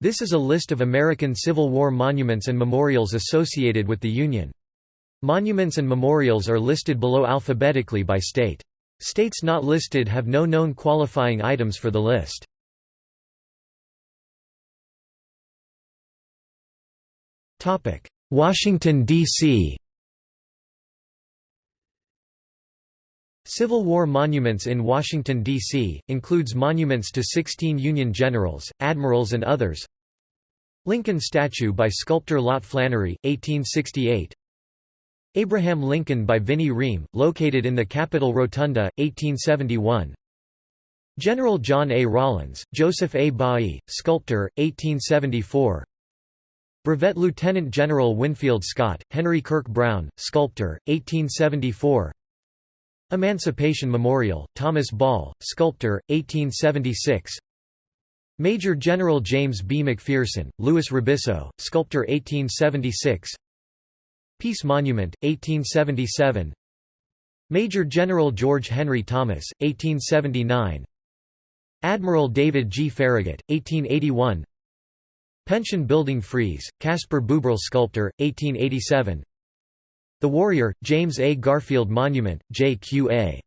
This is a list of American Civil War monuments and memorials associated with the Union. Monuments and memorials are listed below alphabetically by state. States not listed have no known qualifying items for the list. Washington, D.C. Civil War monuments in Washington, D.C., includes monuments to 16 Union generals, admirals and others Lincoln statue by sculptor Lot Flannery, 1868 Abraham Lincoln by Vinnie Ream, located in the Capitol Rotunda, 1871 General John A. Rawlins, Joseph A. Bailly, sculptor, 1874 Brevet Lieutenant General Winfield Scott, Henry Kirk Brown, sculptor, 1874 Emancipation Memorial, Thomas Ball, sculptor, 1876 Major General James B. McPherson, Louis Rebisso, sculptor 1876 Peace Monument, 1877 Major General George Henry Thomas, 1879 Admiral David G. Farragut, 1881 Pension Building Frieze, Caspar Buberl Sculptor, 1887 the Warrior, James A. Garfield Monument, J.Q.A.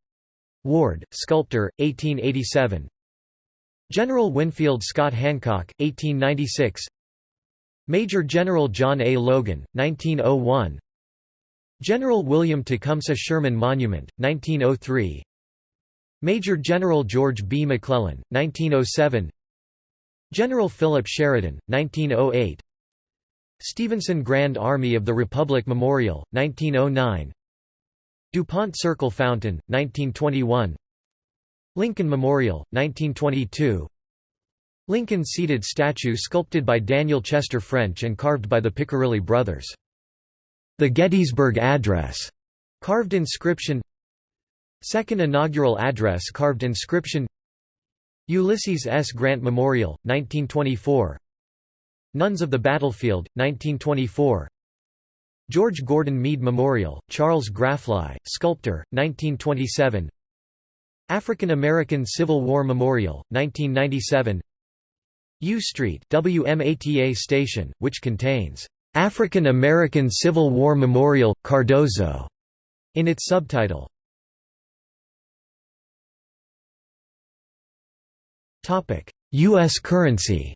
Ward, Sculptor, 1887 General Winfield Scott Hancock, 1896 Major General John A. Logan, 1901 General William Tecumseh Sherman Monument, 1903 Major General George B. McClellan, 1907 General Philip Sheridan, 1908 Stephenson Grand Army of the Republic Memorial, 1909 DuPont Circle Fountain, 1921 Lincoln Memorial, 1922 Lincoln seated statue sculpted by Daniel Chester French and carved by the Piccirilli brothers. The Gettysburg Address, carved inscription. Second inaugural address carved inscription. Ulysses S. Grant Memorial, 1924 Nuns of the Battlefield, 1924 George Gordon Meade Memorial, Charles Grafly, sculptor, 1927 African American Civil War Memorial, 1997 U Street WMATA station, which contains African American Civil War Memorial, Cardozo, in its subtitle. U.S. currency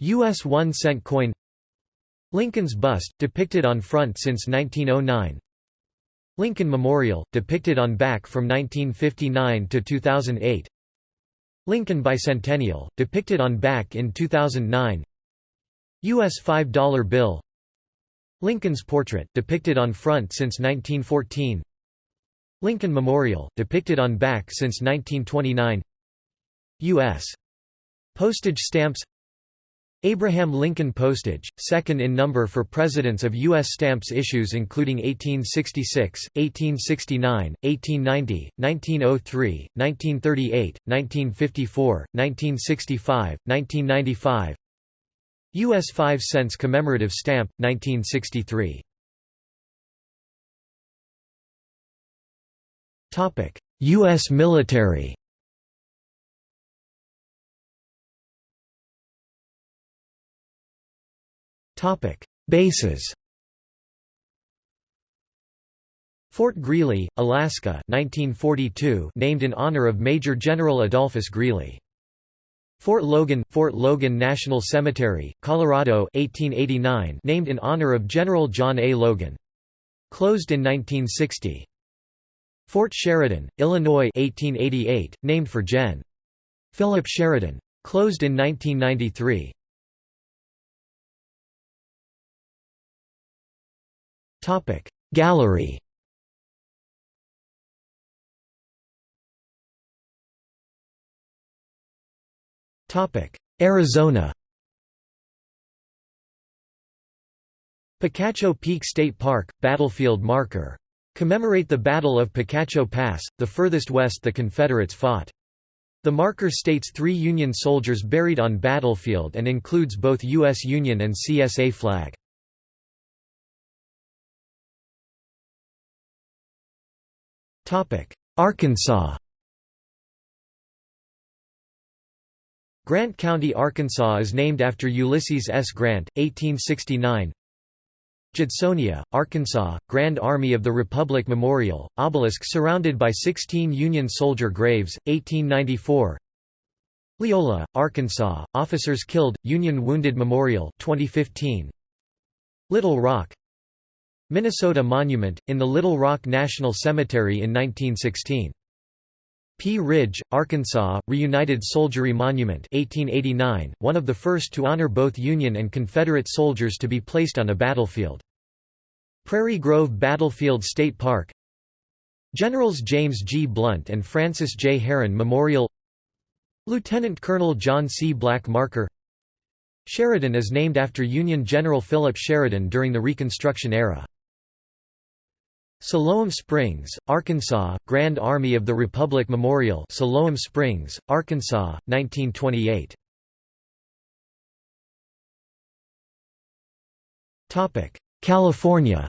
U.S. 1 cent coin Lincoln's bust, depicted on front since 1909 Lincoln Memorial, depicted on back from 1959 to 2008 Lincoln Bicentennial, depicted on back in 2009 U.S. $5 bill Lincoln's portrait, depicted on front since 1914 Lincoln Memorial, depicted on back since 1929 U.S. Postage stamps Abraham Lincoln Postage, second in number for presidents of U.S. stamps issues including 1866, 1869, 1890, 1903, 1938, 1954, 1965, 1995 U.S. 5 cents commemorative stamp, 1963 U.S. military Bases Fort Greely, Alaska 1942 named in honor of Major General Adolphus Greely. Fort Logan Fort Logan National Cemetery, Colorado 1889 named in honor of General John A. Logan. Closed in 1960. Fort Sheridan, Illinois 1888, named for Gen. Philip Sheridan. Closed in 1993. Topic Gallery Topic Arizona Picacho Peak State Park, battlefield marker. Commemorate the Battle of Picacho Pass, the furthest west the Confederates fought. The marker states three Union soldiers buried on battlefield and includes both U.S. Union and CSA flag. Arkansas Grant County, Arkansas is named after Ulysses S. Grant, 1869 Judsonia, Arkansas, Grand Army of the Republic Memorial, obelisk surrounded by 16 Union soldier graves, 1894 Leola, Arkansas, officers killed, Union Wounded Memorial 2015. Little Rock Minnesota Monument, in the Little Rock National Cemetery in 1916 Pea Ridge, Arkansas, Reunited Soldiery Monument 1889, one of the first to honor both Union and Confederate soldiers to be placed on a battlefield. Prairie Grove Battlefield State Park Generals James G. Blunt and Francis J. Herron Memorial Lieutenant Colonel John C. Black Marker Sheridan is named after Union General Philip Sheridan during the Reconstruction era. Siloam Springs, Arkansas, Grand Army of the Republic Memorial Siloam Springs, Arkansas, 1928 California.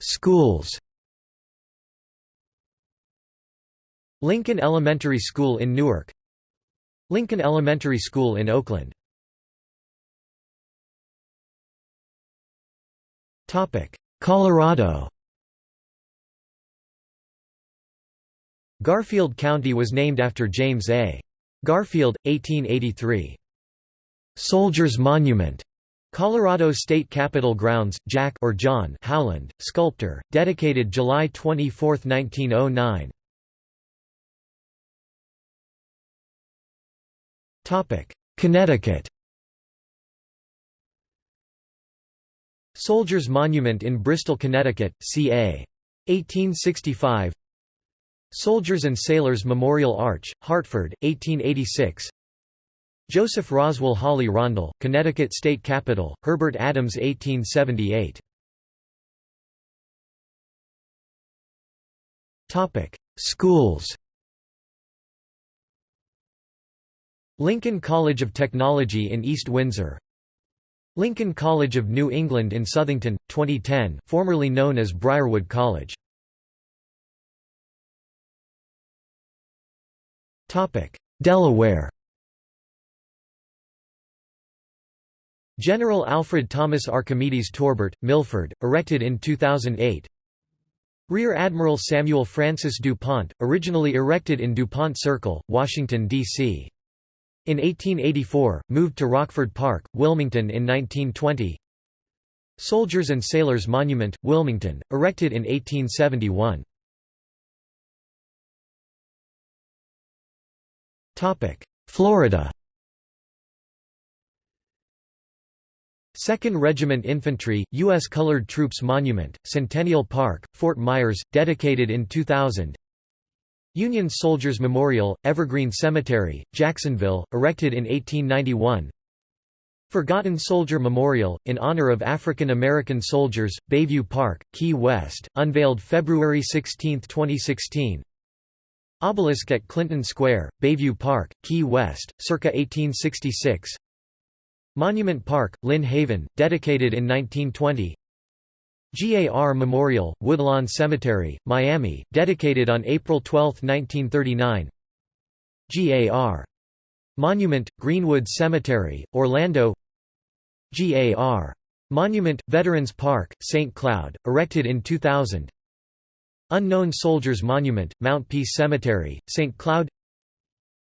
Schools. Lincoln Elementary School in Newark Lincoln Elementary School in Oakland Colorado Garfield County was named after James A. Garfield, 1883. Soldiers Monument Colorado State Capitol Grounds, Jack or John Howland, sculptor, dedicated July 24, 1909. Connecticut. Soldiers Monument in Bristol, Connecticut, ca. 1865 Soldiers and Sailors Memorial Arch, Hartford, 1886 Joseph Roswell Hawley Rondel, Connecticut State Capitol, Herbert Adams 1878 Schools Lincoln College of Technology in East Windsor. Lincoln College of New England in Southington, 2010 formerly known as Briarwood College. Delaware. General Alfred Thomas Archimedes Torbert, Milford, erected in 2008 Rear Admiral Samuel Francis DuPont, originally erected in DuPont Circle, Washington, D.C. In 1884, moved to Rockford Park, Wilmington in 1920 Soldiers and Sailors Monument, Wilmington, erected in 1871 Florida. Second Regiment Infantry, U.S. Colored Troops Monument, Centennial Park, Fort Myers, dedicated in 2000 Union Soldiers Memorial, Evergreen Cemetery, Jacksonville, erected in 1891 Forgotten Soldier Memorial, in honor of African American soldiers, Bayview Park, Key West, unveiled February 16, 2016 Obelisk at Clinton Square, Bayview Park, Key West, circa 1866 Monument Park, Lynn Haven, dedicated in 1920 GAR Memorial, Woodlawn Cemetery, Miami, dedicated on April 12, 1939 GAR. Monument, Greenwood Cemetery, Orlando GAR. Monument, Veterans Park, St. Cloud, erected in 2000 Unknown Soldiers Monument, Mount Peace Cemetery, St. Cloud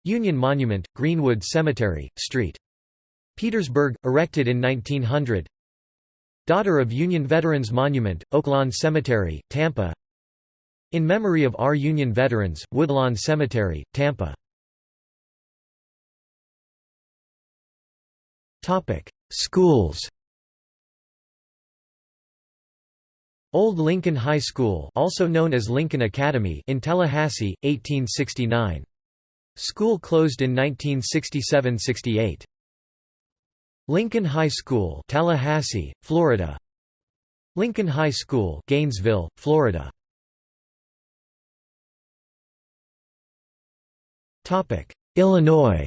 Union Monument, Greenwood Cemetery, St. Petersburg, erected in 1900 Daughter of Union Veterans Monument, Oaklawn Cemetery, Tampa In memory of our Union veterans, Woodlawn Cemetery, Tampa Schools Old Lincoln High School also known as Lincoln Academy in Tallahassee, 1869. School closed in 1967–68. Lincoln High School Tallahassee, Florida Lincoln High School Gainesville, Florida Topic: Illinois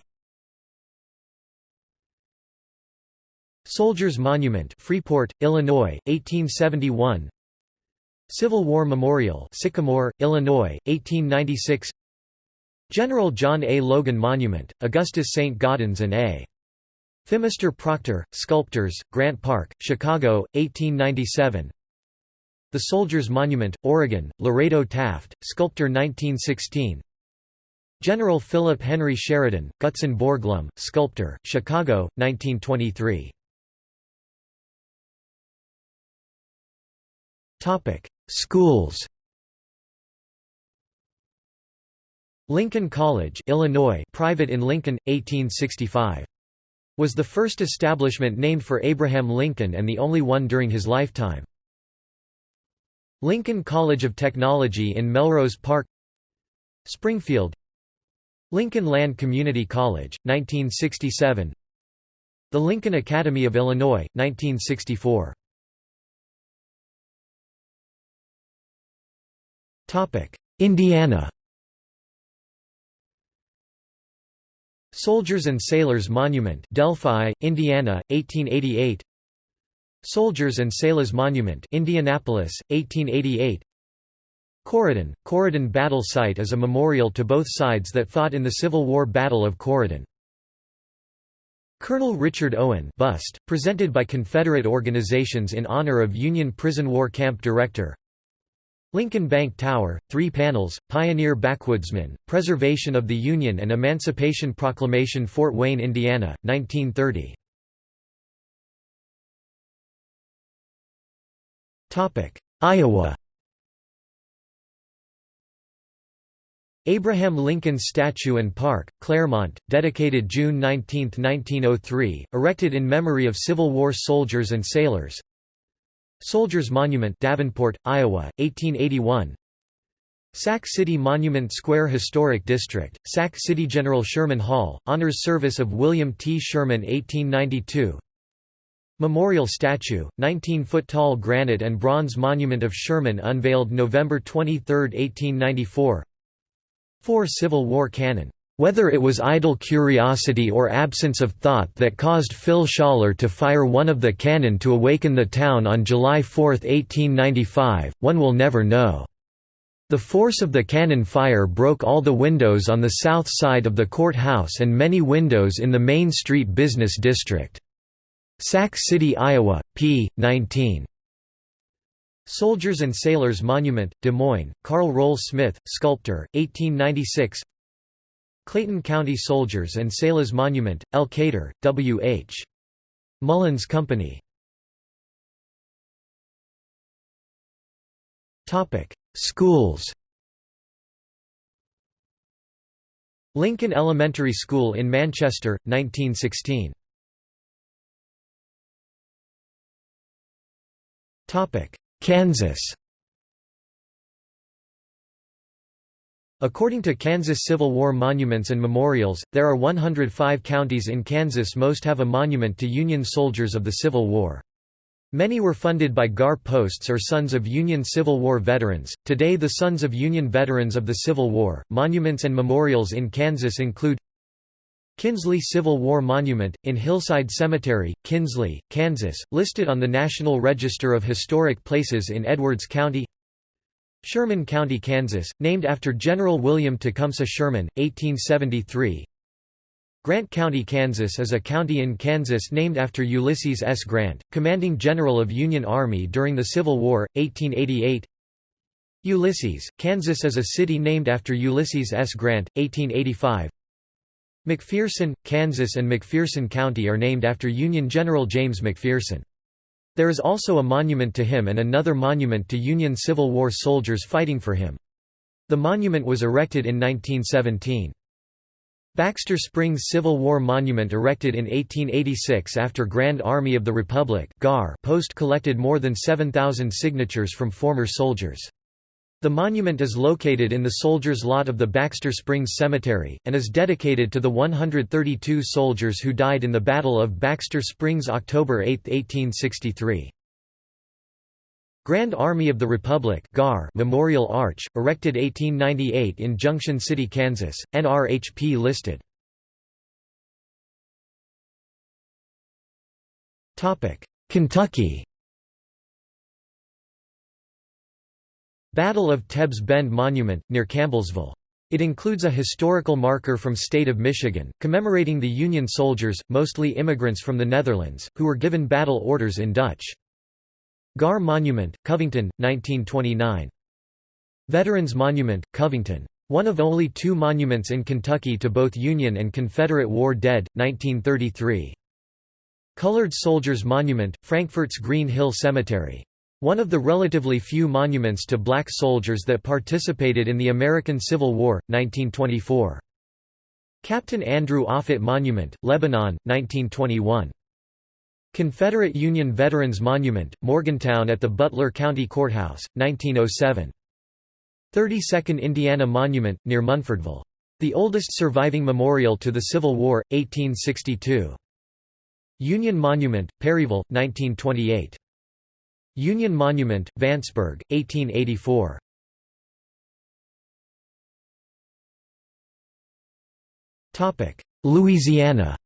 Soldiers Monument Freeport, Illinois, 1871 Civil War Memorial Sycamore, Illinois, 1896 General John A. Logan Monument, Augustus St. Gaudens and A. Phimister Proctor, Sculptors, Grant Park, Chicago, 1897 The Soldiers Monument, Oregon, Lorado Taft, Sculptor 1916 General Philip Henry Sheridan, Gutzon Borglum, Sculptor, Chicago, 1923 Schools. Lincoln College Illinois private in Lincoln, 1865. Was the first establishment named for Abraham Lincoln and the only one during his lifetime. Lincoln College of Technology in Melrose Park Springfield. Lincoln Land Community College, 1967 The Lincoln Academy of Illinois, 1964 Indiana Soldiers and Sailors Monument Delphi, Indiana, 1888 Soldiers and Sailors Monument Indianapolis, 1888 Corydon, Corydon Battle Site is a memorial to both sides that fought in the Civil War Battle of Corydon. Colonel Richard Owen bust, presented by Confederate organizations in honor of Union Prison War Camp Director Lincoln Bank Tower, three panels, Pioneer Backwoodsman, Preservation of the Union and Emancipation Proclamation Fort Wayne, Indiana, 1930 Iowa. Abraham Lincoln Statue and Park, Clermont, dedicated June 19, 1903, erected in memory of Civil War soldiers and sailors Soldiers Monument Davenport, Iowa, 1881 Sac City Monument Square Historic District, Sac City General Sherman Hall, honors service of William T. Sherman 1892 Memorial statue, 19-foot-tall granite and bronze monument of Sherman unveiled November 23, 1894 4 Civil War cannon whether it was idle curiosity or absence of thought that caused Phil Schaller to fire one of the cannon to awaken the town on July 4, 1895, one will never know. The force of the cannon fire broke all the windows on the south side of the courthouse and many windows in the Main Street business district. Sac City, Iowa, p. 19. Soldiers and Sailors Monument, Des Moines, Carl Rohl-Smith, sculptor, 1896 Clayton County Soldiers and Sailors Monument, Elkader, W. H. Mullins Company. Schools Lincoln Elementary School in Manchester, 1916. Kansas According to Kansas Civil War monuments and memorials, there are 105 counties in Kansas most have a monument to Union soldiers of the Civil War. Many were funded by GAR posts or Sons of Union Civil War veterans. Today, the Sons of Union veterans of the Civil War monuments and memorials in Kansas include Kinsley Civil War Monument, in Hillside Cemetery, Kinsley, Kansas, listed on the National Register of Historic Places in Edwards County Sherman County, Kansas, named after General William Tecumseh Sherman, 1873 Grant County, Kansas is a county in Kansas named after Ulysses S. Grant, commanding general of Union Army during the Civil War, 1888 Ulysses, Kansas is a city named after Ulysses S. Grant, 1885 McPherson, Kansas and McPherson County are named after Union General James McPherson. There is also a monument to him and another monument to Union Civil War soldiers fighting for him. The monument was erected in 1917. Baxter Springs Civil War Monument erected in 1886 after Grand Army of the Republic post collected more than 7,000 signatures from former soldiers. The monument is located in the soldiers' lot of the Baxter Springs Cemetery, and is dedicated to the 132 soldiers who died in the Battle of Baxter Springs October 8, 1863. Grand Army of the Republic GAR Memorial Arch, erected 1898 in Junction City, Kansas, NRHP listed. Kentucky Battle of Tebbs Bend Monument, near Campbellsville. It includes a historical marker from state of Michigan, commemorating the Union soldiers, mostly immigrants from the Netherlands, who were given battle orders in Dutch. Gar Monument, Covington, 1929. Veterans Monument, Covington. One of only two monuments in Kentucky to both Union and Confederate war dead, 1933. Colored Soldiers Monument, Frankfort's Green Hill Cemetery. One of the relatively few monuments to black soldiers that participated in the American Civil War, 1924. Captain Andrew Offutt Monument, Lebanon, 1921. Confederate Union Veterans Monument, Morgantown at the Butler County Courthouse, 1907. 32nd Indiana Monument, near Munfordville. The oldest surviving memorial to the Civil War, 1862. Union Monument, Perryville, 1928. Union Monument, Vanceburg, 1884. Topic: Louisiana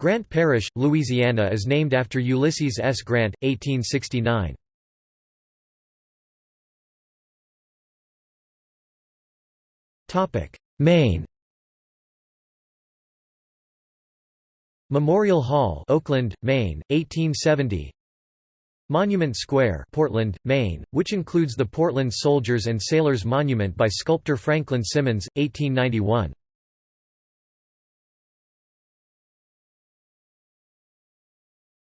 Grant Parish, Louisiana is named after Ulysses S. Grant, 1869. Maine Memorial Hall, Oakland, Maine, 1870. Monument Square, Portland, Maine, which includes the Portland Soldiers and Sailors Monument by sculptor Franklin Simmons, 1891.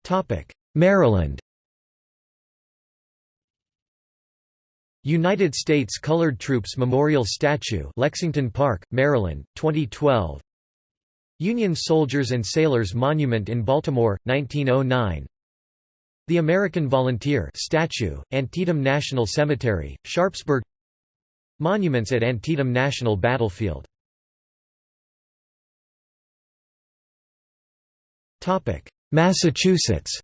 Topic: Maryland. United States Colored Troops Memorial Statue, Lexington Park, Maryland, 2012. Union Soldiers and Sailors Monument in Baltimore, 1909 The American Volunteer statue, Antietam National Cemetery, Sharpsburg. Monuments at Antietam National Battlefield. Massachusetts.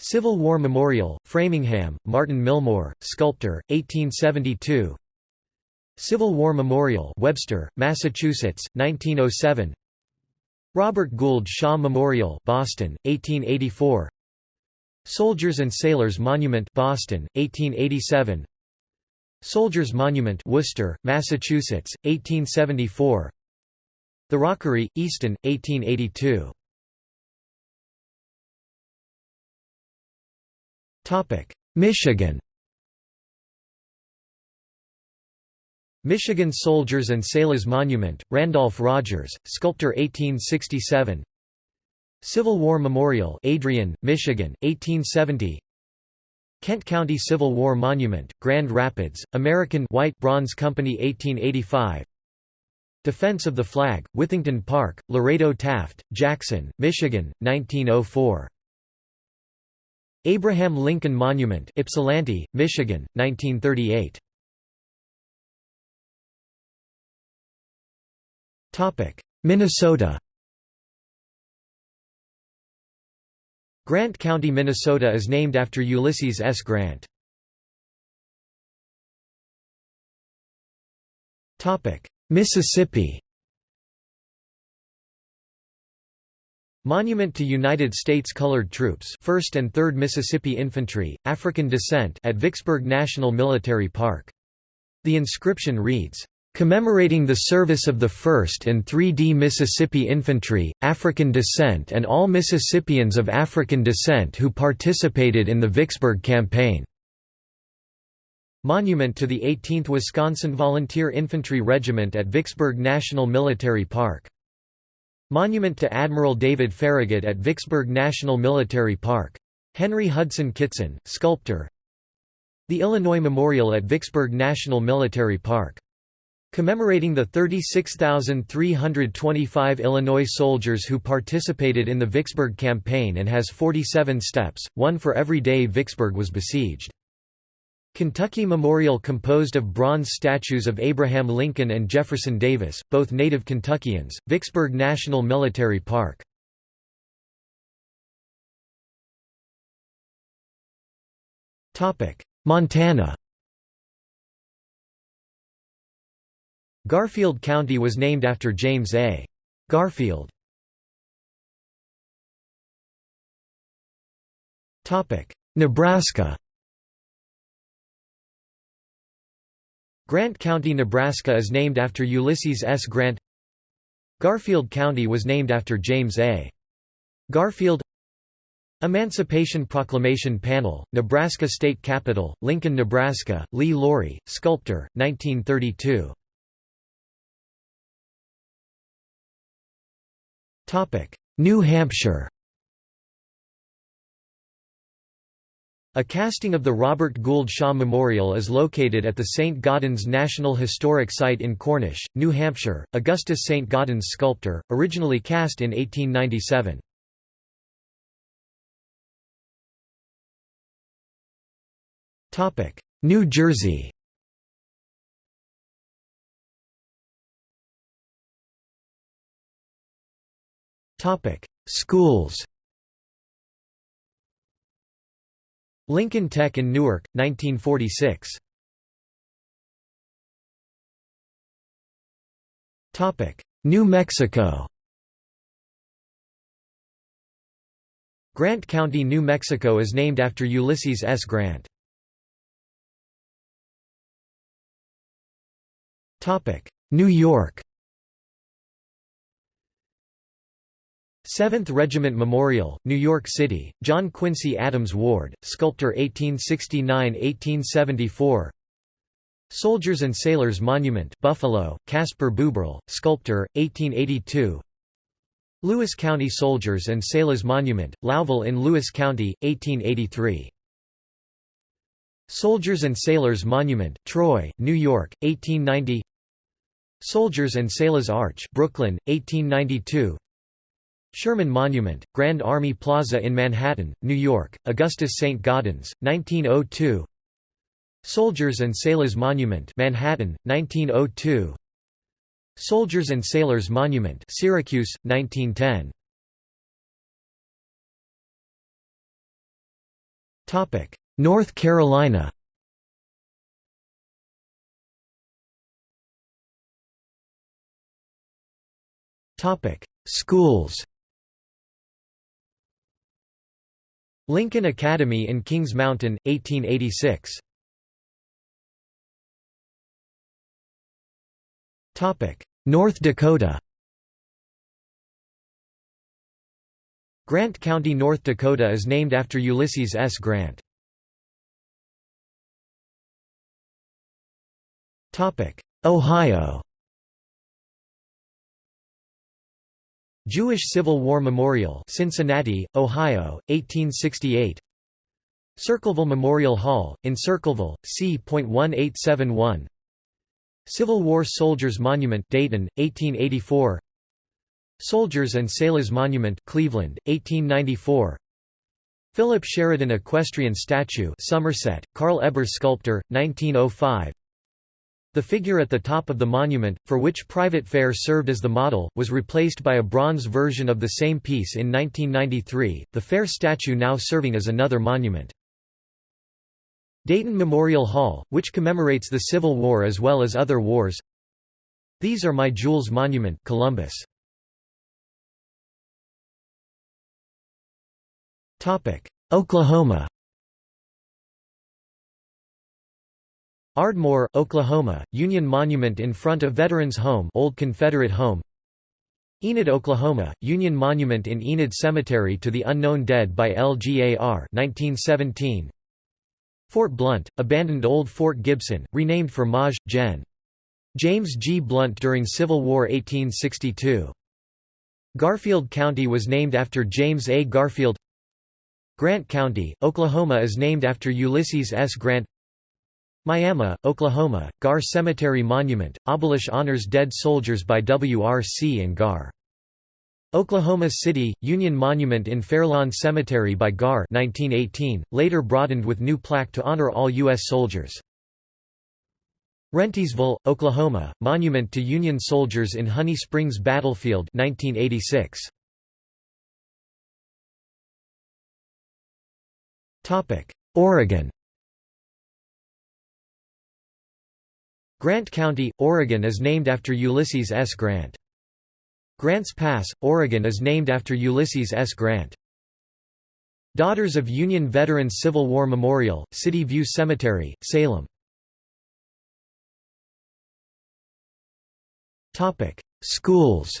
Civil War Memorial, Framingham, Martin Milmore, sculptor, 1872 Civil War Memorial Webster, Massachusetts, 1907 Robert Gould Shaw Memorial Boston, 1884 Soldiers and Sailors Monument Boston, 1887 Soldiers Monument Worcester, Massachusetts, 1874 The Rockery, Easton, 1882 Michigan Michigan Soldiers and Sailors Monument, Randolph Rogers, sculptor 1867 Civil War Memorial Adrian, Michigan, 1870 Kent County Civil War Monument, Grand Rapids, American White Bronze Company 1885 Defense of the Flag, Withington Park, Lorado Taft, Jackson, Michigan, 1904 Abraham Lincoln Monument Ypsilanti, Michigan, 1938 Minnesota Grant County, Minnesota is named after Ulysses S. Grant. Mississippi Monument to United States Colored Troops 1st and 3rd Mississippi Infantry, African descent at Vicksburg National Military Park. The inscription reads, commemorating the service of the 1st and 3D Mississippi Infantry, African descent and all Mississippians of African descent who participated in the Vicksburg Campaign. Monument to the 18th Wisconsin Volunteer Infantry Regiment at Vicksburg National Military Park. Monument to Admiral David Farragut at Vicksburg National Military Park. Henry Hudson Kitson, sculptor. The Illinois Memorial at Vicksburg National Military Park. Commemorating the 36,325 Illinois soldiers who participated in the Vicksburg Campaign and has 47 steps, one for every day Vicksburg was besieged. Kentucky Memorial composed of bronze statues of Abraham Lincoln and Jefferson Davis, both native Kentuckians, Vicksburg National Military Park. Montana Garfield County was named after James A. Garfield. Nebraska Grant County, Nebraska is named after Ulysses S. Grant Garfield County was named after James A. Garfield Emancipation Proclamation Panel, Nebraska State Capitol, Lincoln, Nebraska, Lee Lawrie, sculptor, 1932 New Hampshire A casting of the Robert Gould Shaw Memorial is located at the St. Gaudens National Historic Site in Cornish, New Hampshire. Augustus St. Gaudens sculptor, originally cast in 1897. New Jersey Schools Lincoln Tech in Newark, 1946. Topic: New Mexico Grant County, New Mexico is named after Ulysses S. Grant. Topic: New York 7th Regiment Memorial, New York City, John Quincy Adams Ward, sculptor 1869–1874 Soldiers and Sailors Monument Buffalo, Caspar Buberl, sculptor, 1882 Lewis County Soldiers and Sailors Monument, Lowville in Lewis County, 1883 Soldiers and Sailors Monument, Troy, New York, 1890 Soldiers and Sailors Arch Brooklyn, 1892 Sherman Monument, Grand Army Plaza in Manhattan, New York, Augustus St. Gaudens, 1902 Soldiers and Sailors Monument Manhattan, 1902 Soldiers and Sailors Monument Syracuse, 1910 North Carolina. Schools Lincoln Academy in Kings Mountain, 1886. North Dakota Grant County, North Dakota is named after Ulysses S. Grant. Ohio Jewish Civil War Memorial Cincinnati, Ohio, 1868 Circleville Memorial Hall, in Circleville, c.1871 Civil War Soldiers Monument Dayton, 1884 Soldiers and Sailors Monument Cleveland, 1894 Philip Sheridan Equestrian Statue Somerset, Carl Ebers Sculptor, 1905 the figure at the top of the monument, for which Private Fair served as the model, was replaced by a bronze version of the same piece in 1993, the Fair statue now serving as another monument. Dayton Memorial Hall, which commemorates the Civil War as well as other wars These are My Jewels Monument Columbus. Oklahoma Ardmore, Oklahoma, Union Monument in front of Veterans Home Old Confederate Home Enid, Oklahoma, Union Monument in Enid Cemetery to the Unknown Dead by LGAR 1917. Fort Blunt, abandoned Old Fort Gibson, renamed for Maj. Gen. James G. Blunt during Civil War 1862. Garfield County was named after James A. Garfield Grant County, Oklahoma is named after Ulysses S. Grant Miami, Oklahoma, Gar Cemetery Monument, Obelish honors dead soldiers by WRC and GAR. Oklahoma City, Union Monument in Fairlawn Cemetery by GAR 1918, later broadened with new plaque to honor all U.S. soldiers. Rentiesville, Oklahoma, Monument to Union Soldiers in Honey Springs Battlefield 1986. Oregon Grant County, Oregon is named after Ulysses S. Grant. Grants Pass, Oregon is named after Ulysses S. Grant. Daughters of Union Veterans Civil War Memorial, City View Cemetery, Salem Schools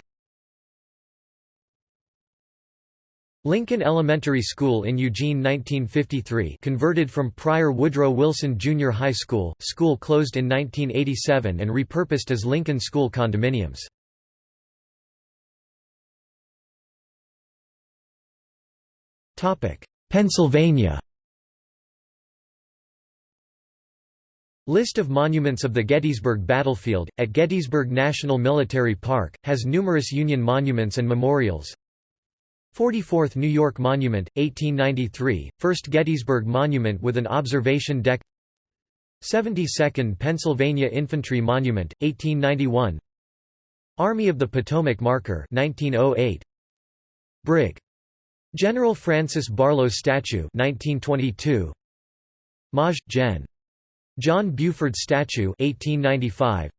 Lincoln Elementary School in Eugene 1953 converted from prior Woodrow Wilson Junior High School, school closed in 1987 and repurposed as Lincoln School condominiums. Pennsylvania List of monuments of the Gettysburg Battlefield, at Gettysburg National Military Park, has numerous Union monuments and memorials. 44th New York Monument, 1893, first Gettysburg Monument with an observation deck 72nd Pennsylvania Infantry Monument, 1891 Army of the Potomac Marker 1908. Brig. General Francis Barlow Statue 1922 Maj. Gen. John Buford Statue 1895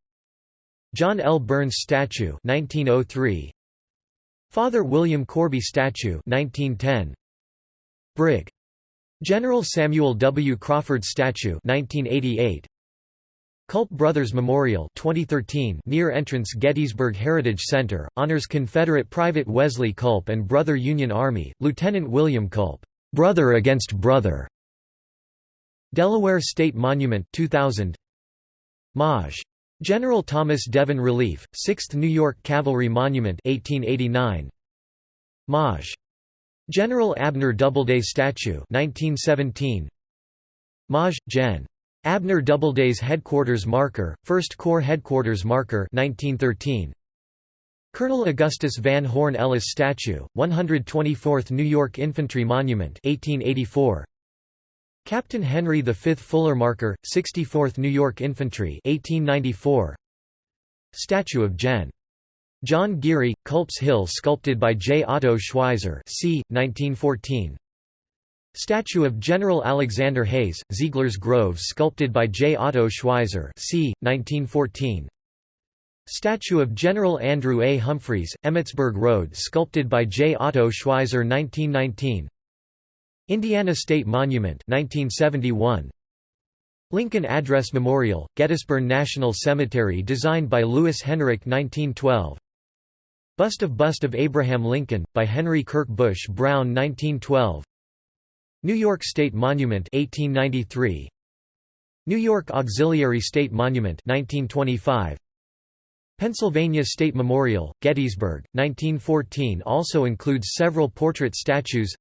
John L. Burns Statue 1903 Father William Corby Statue 1910 Brig. General Samuel W. Crawford Statue 1988 Culp Brothers Memorial 2013 near entrance Gettysburg Heritage Center, honors Confederate Private Wesley Culp and Brother Union Army, Lieutenant William Culp, "'Brother Against Brother' Delaware State Monument 2000 Maj. General Thomas Devin Relief, 6th New York Cavalry Monument 1889 Maj. General Abner Doubleday Statue 1917 Maj. Gen. Abner Doubleday's Headquarters Marker, 1st Corps Headquarters Marker 1913. Colonel Augustus Van Horne Ellis Statue, 124th New York Infantry Monument 1884. Captain Henry V Fuller Marker, 64th New York Infantry 1894. Statue of Gen. John Geary, Culp's Hill sculpted by J. Otto Schweizer c. 1914. Statue of General Alexander Hays, Ziegler's Grove sculpted by J. Otto Schweizer c. 1914. Statue of General Andrew A. Humphreys, Emmitsburg Road sculpted by J. Otto Schweizer 1919. Indiana State Monument 1971. Lincoln Address Memorial, Gettysburg National Cemetery designed by Lewis Henrich 1912. Bust of Bust of Abraham Lincoln, by Henry Kirk Bush Brown 1912. New York State Monument 1893 New York Auxiliary State Monument 1925 Pennsylvania State Memorial Gettysburg 1914 also includes several portrait statues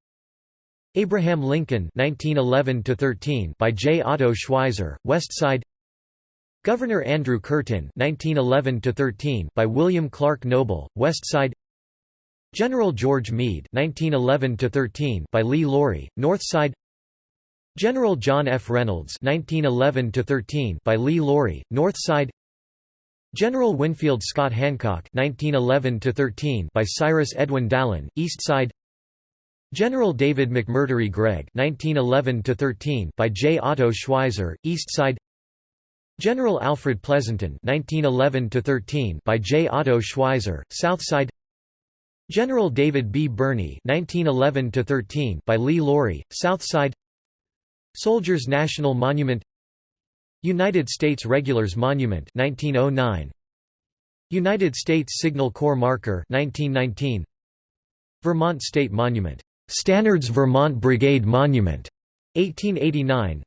Abraham Lincoln 1911 13 by J Otto Schweizer West Side Governor Andrew Curtin 1911 13 by William Clark Noble West Side General George Meade (1911–13) by Lee Lawrie, North Side. General John F. Reynolds (1911–13) by Lee Lawrie, North Side. General Winfield Scott Hancock (1911–13) by Cyrus Edwin Dallin, East Side. General David McMurtry Gregg (1911–13) by J. Otto Schweizer, East Side. General Alfred Pleasonton (1911–13) by J. Otto Schweizer, South Side. General David B. Birney (1911–13) by Lee Lawrie, South Side. Soldiers National Monument. United States Regulars Monument 1909. United States Signal Corps Marker 1919. Vermont State Monument. Stannard's Vermont Brigade Monument 1889.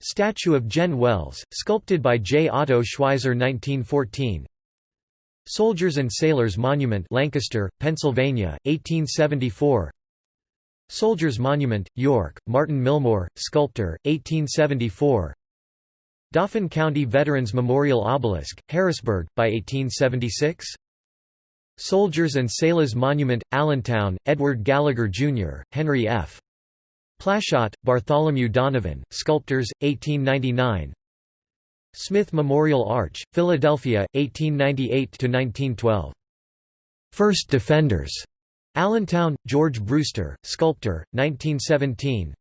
Statue of Gen Wells, sculpted by J. Otto Schweizer 1914 Soldiers and Sailors Monument Lancaster, Pennsylvania, 1874 Soldiers Monument, York, Martin Milmore, sculptor, 1874 Dauphin County Veterans Memorial Obelisk, Harrisburg, by 1876 Soldiers and Sailors Monument, Allentown, Edward Gallagher, Jr., Henry F. Plaschaut, Bartholomew Donovan, Sculptors, 1899 Smith Memorial Arch, Philadelphia, 1898–1912. First Defenders. Allentown, George Brewster, sculptor, 1917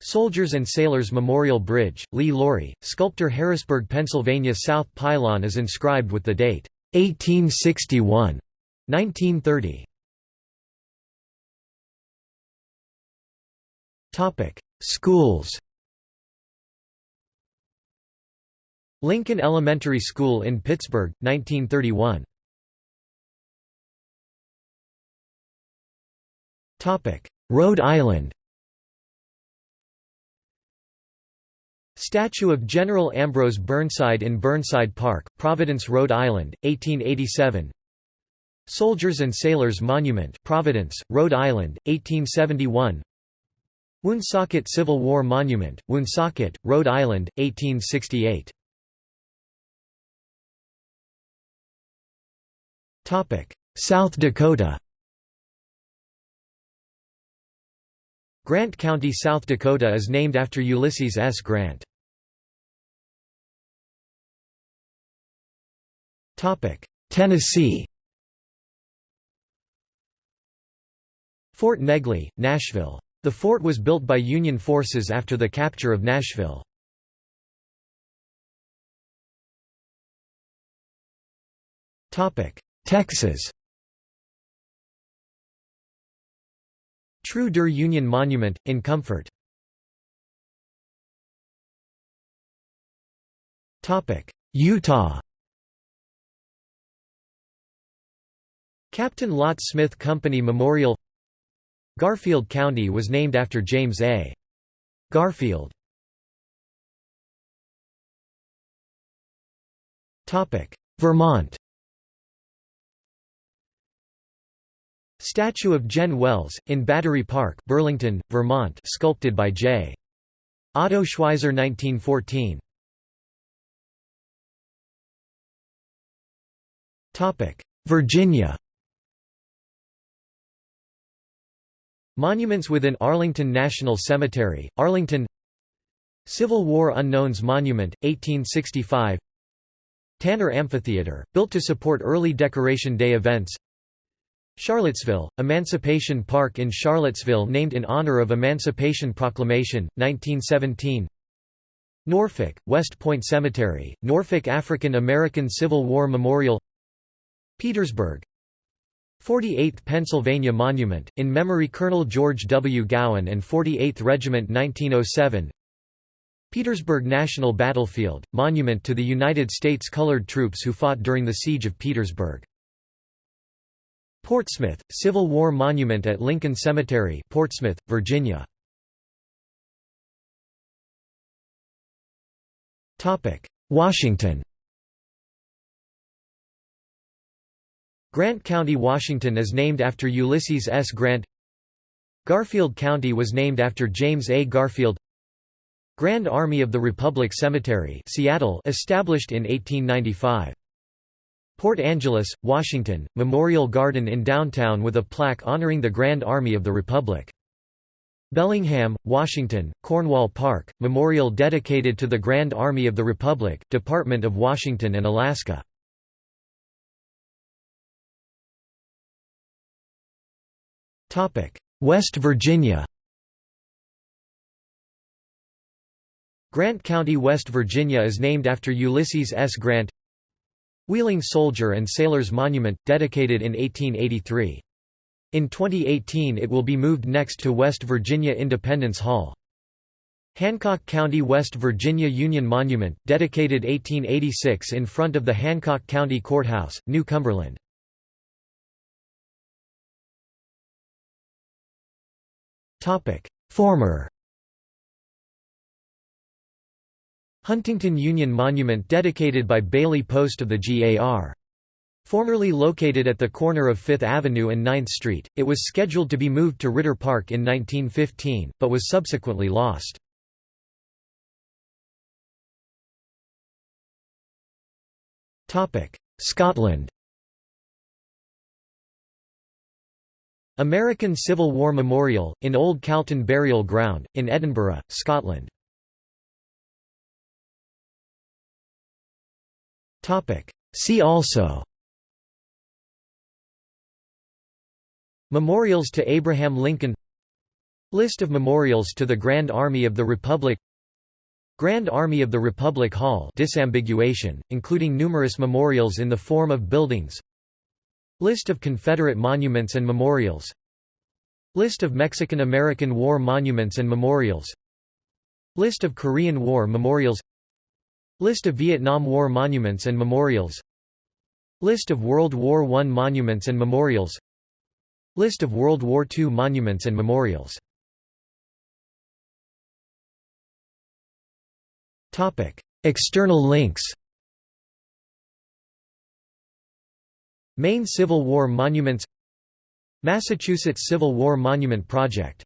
Soldiers and Sailors Memorial Bridge, Lee Lawrie, sculptor Harrisburg, Pennsylvania South pylon is inscribed with the date, 1861, 1930. Topic: Schools Lincoln Elementary School in Pittsburgh, 1931. Topic: Rhode Island Statue of General Ambrose Burnside in Burnside Park, Providence, Rhode Island, 1887 Soldiers and Sailors Monument Providence, Rhode Island, 1871 Woonsocket Civil War Monument, Woonsocket, Rhode Island, 1868 South Dakota Grant County, South Dakota is named after Ulysses S. Grant. Tennessee Fort Negley, Nashville. The fort was built by Union forces after the capture of Nashville. Texas Treue der Union Monument, in Comfort. Utah Captain Lot Smith Company Memorial Garfield County was named after James A. Garfield. Vermont Statue of Jen Wells, in Battery Park, Burlington, Vermont sculpted by J. Otto Schweizer 1914. Virginia Monuments within Arlington National Cemetery, Arlington Civil War Unknowns Monument, 1865 Tanner Amphitheater, built to support early Decoration Day events Charlottesville, Emancipation Park in Charlottesville named in honor of Emancipation Proclamation, 1917 Norfolk, West Point Cemetery, Norfolk African American Civil War Memorial Petersburg 48th Pennsylvania Monument, in memory Colonel George W. Gowen and 48th Regiment 1907 Petersburg National Battlefield, monument to the United States colored troops who fought during the Siege of Petersburg Portsmouth, Civil War Monument at Lincoln Cemetery Portsmouth, Virginia. Washington Grant County, Washington is named after Ulysses S. Grant Garfield County was named after James A. Garfield Grand Army of the Republic Cemetery Seattle established in 1895 Port Angeles, Washington, Memorial Garden in downtown with a plaque honoring the Grand Army of the Republic. Bellingham, Washington, Cornwall Park, memorial dedicated to the Grand Army of the Republic, Department of Washington and Alaska. West Virginia Grant County, West Virginia is named after Ulysses S. Grant Wheeling Soldier and Sailors Monument, dedicated in 1883. In 2018 it will be moved next to West Virginia Independence Hall. Hancock County, West Virginia Union Monument, dedicated 1886 in front of the Hancock County Courthouse, New Cumberland. Former Huntington Union Monument dedicated by Bailey Post of the GAR. Formerly located at the corner of 5th Avenue and 9th Street, it was scheduled to be moved to Ritter Park in 1915, but was subsequently lost. Scotland American Civil War Memorial, in Old Calton Burial Ground, in Edinburgh, Scotland. See also Memorials to Abraham Lincoln List of memorials to the Grand Army of the Republic Grand Army of the Republic Hall disambiguation, including numerous memorials in the form of buildings List of Confederate monuments and memorials. List of Mexican-American War monuments and memorials. List of Korean War memorials. List of Vietnam War monuments and memorials. List of World War I monuments and memorials. List of World War II monuments and memorials. External links Maine Civil War Monuments Massachusetts Civil War Monument Project